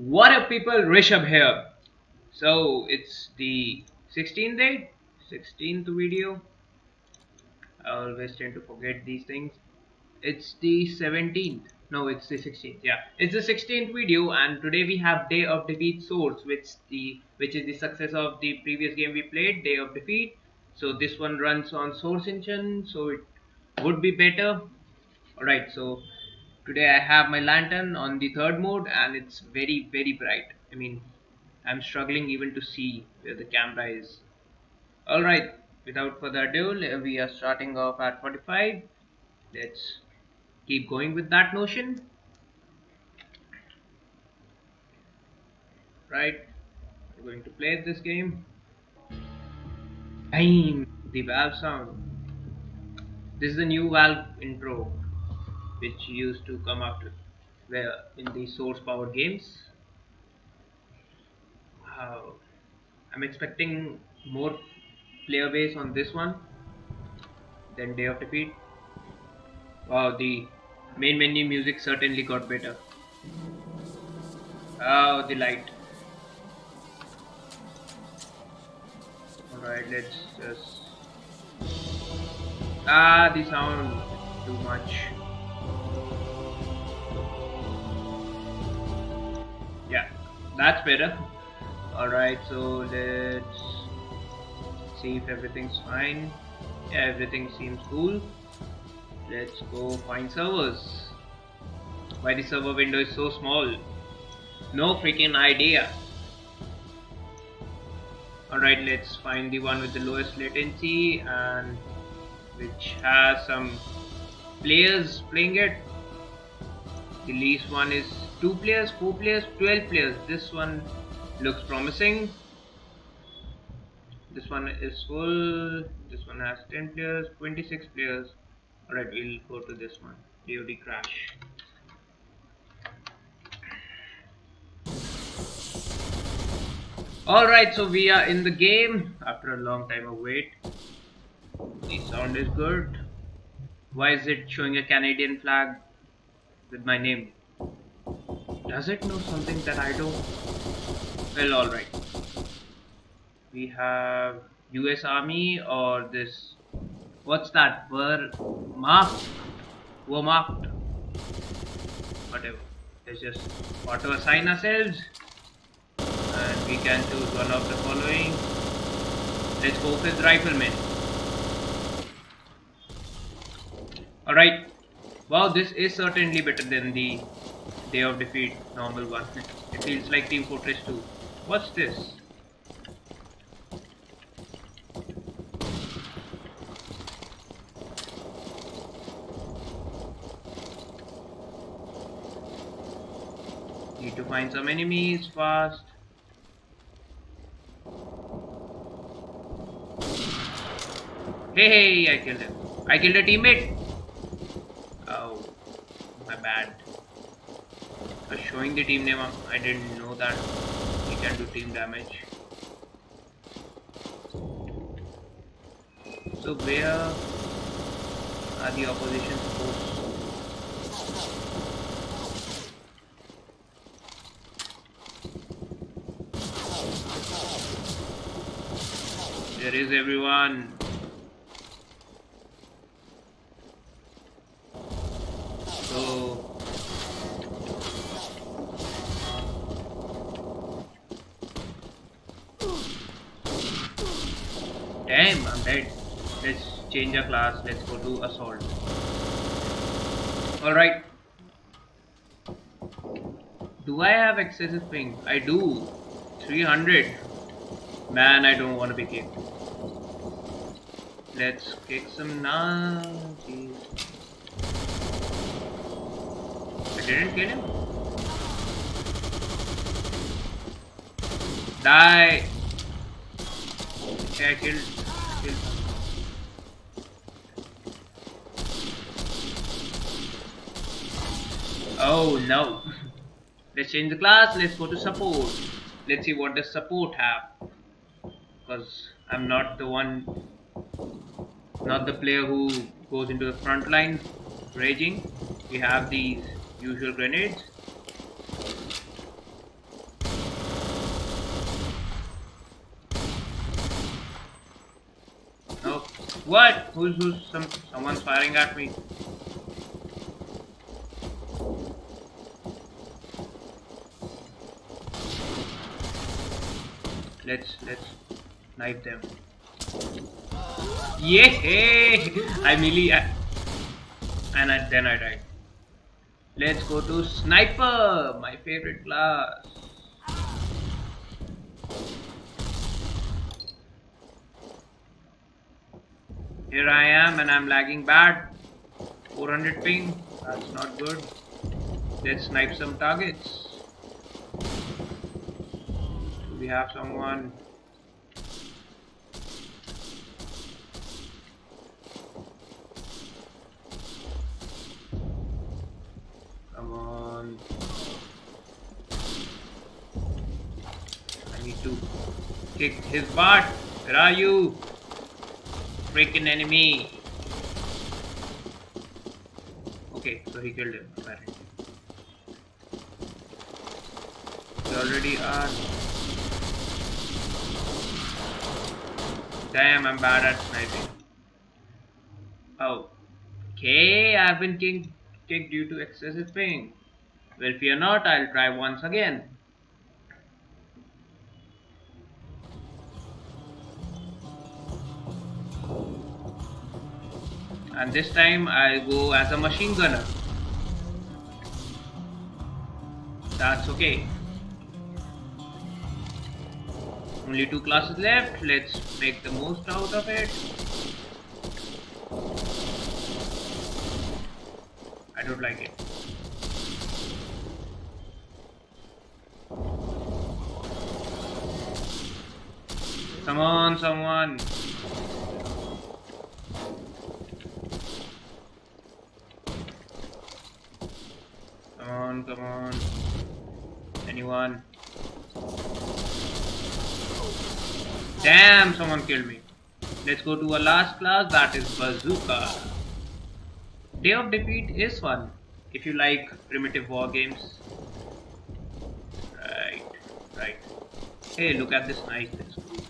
What up people, Rishabh here. So it's the 16th day, 16th video. I always tend to forget these things. It's the 17th. No, it's the 16th. Yeah, it's the 16th video, and today we have Day of Defeat Source, which the which is the success of the previous game we played, Day of Defeat. So this one runs on Source Engine, so it would be better. Alright, so today I have my lantern on the third mode and it's very very bright. I mean I'm struggling even to see where the camera is. Alright without further ado we are starting off at 45 let's keep going with that notion. Right we're going to play this game. Bam! the valve sound. This is the new valve intro which used to come after where in the source power games. Uh, I'm expecting more player base on this one than Day of Defeat. Wow the main menu music certainly got better. Oh the light. Alright let's just ah the sound too much that's better. Alright so let's see if everything's fine. Yeah everything seems cool. Let's go find servers. Why the server window is so small? No freaking idea. Alright let's find the one with the lowest latency and which has some players playing it. The least one is 2 players 4 players 12 players. This one looks promising. This one is full. This one has 10 players 26 players. Alright we'll go to this one. DoD crash. Alright so we are in the game. After a long time of wait the sound is good. Why is it showing a Canadian flag with my name does it know something that I don't? Well, alright. We have US Army or this. What's that? Were marked? Wehrmacht? Whatever. Let's just auto assign ourselves. And we can choose one of the following. Let's go with Rifleman. Alright. Wow, this is certainly better than the Day of Defeat normal one. It feels like Team Fortress 2. What's this? Need to find some enemies fast. Hey, hey, I killed him. I killed a teammate. Oh, my bad showing the team name I didn't know that he can do team damage. So where are the opposition forces there is everyone Damn, I'm dead. Let's change our class. Let's go to assault. Alright. Do I have excessive ping? I do. 300. Man, I don't want to be kicked. Let's kick some now. I didn't kill him. Die. Okay, I killed Oh no. Let's change the class. Let's go to support. Let's see what does support have. Because I'm not the one, not the player who goes into the front line raging. We have these usual grenades. What? Who's who's some someone's firing at me? Let's let's knife them. Yeah! I melee uh, and I, then I died. Let's go to sniper, my favorite class. Here I am and I'm lagging bad. 400 ping, that's not good. Let's snipe some targets. Do we have someone? Come on. I need to kick his butt. Where are you? Freaking enemy. Okay, so he killed him apparently. We already are. Damn, I'm bad at sniping. Oh. Okay, I've been kicked, kicked due to excessive ping. Well, fear not, I'll try once again. And this time I go as a machine gunner. That's okay. Only two classes left, let's make the most out of it. I don't like it. Come on, someone. on, come on. Anyone? Damn, someone killed me. Let's go to our last class, that is Bazooka. Day of Defeat is fun, if you like primitive war games. Right, right. Hey, look at this knife, cool.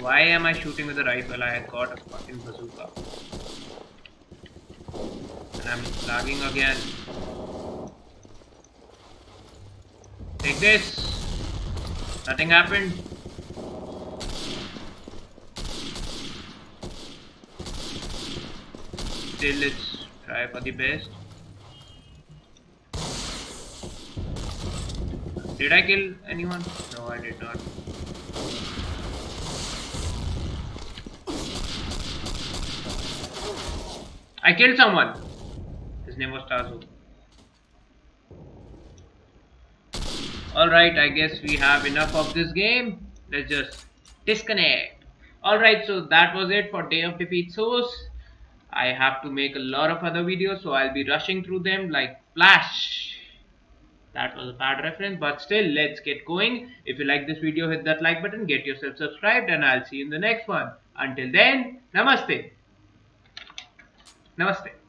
Why am I shooting with a rifle? I had got a fucking bazooka. And I'm lagging again. Take this! Nothing happened. Still, let's try for the best. Did I kill anyone? No, I did not. I killed someone. His name was Tazu. Alright, I guess we have enough of this game. Let's just disconnect. Alright, so that was it for Day of Defeat Source. I have to make a lot of other videos, so I'll be rushing through them like Flash. That was a bad reference, but still, let's get going. If you like this video, hit that like button, get yourself subscribed, and I'll see you in the next one. Until then, Namaste. Namaste.